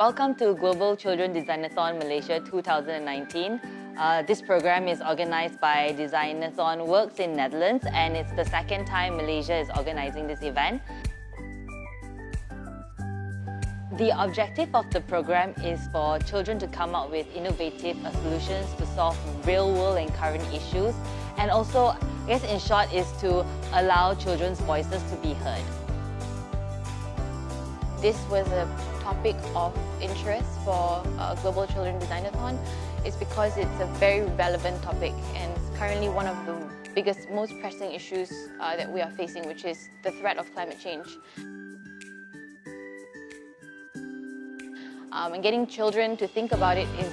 Welcome to Global Children Designathon Malaysia 2019. Uh, this program is organized by Designathon Works in Netherlands and it's the second time Malaysia is organizing this event. The objective of the program is for children to come up with innovative solutions to solve real-world and current issues and also, I guess in short, is to allow children's voices to be heard. This was a topic of interest for uh, Global Children Designathon is because it's a very relevant topic and currently one of the biggest, most pressing issues uh, that we are facing, which is the threat of climate change. Um, and getting children to think about it is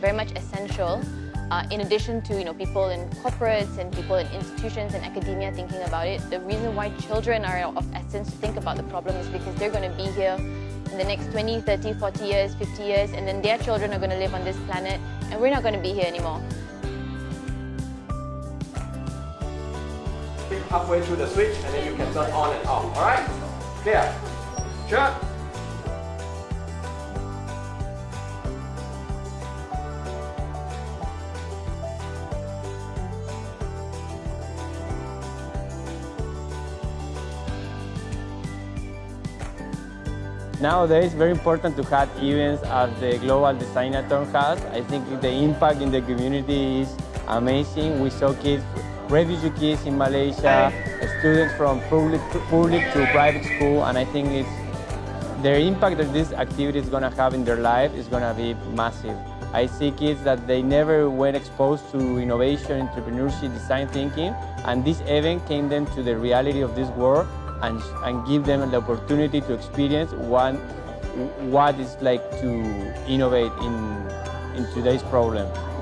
very much essential uh, in addition to you know, people in corporates and people in institutions and academia thinking about it, the reason why children are of essence to think about the problem is because they're going to be here in the next 20, 30, 40 years, 50 years, and then their children are going to live on this planet, and we're not going to be here anymore. Halfway through the switch, and then you can turn on and off. All right? Clear? Sure? Nowadays, very important to have events as the Global Designathon has. I think the impact in the community is amazing. We saw kids, refugee kids in Malaysia, students from public, public to private school, and I think it's their impact that this activity is going to have in their life is going to be massive. I see kids that they never were exposed to innovation, entrepreneurship, design thinking, and this event came them to the reality of this world and, and give them the opportunity to experience what, what it's like to innovate in, in today's problems.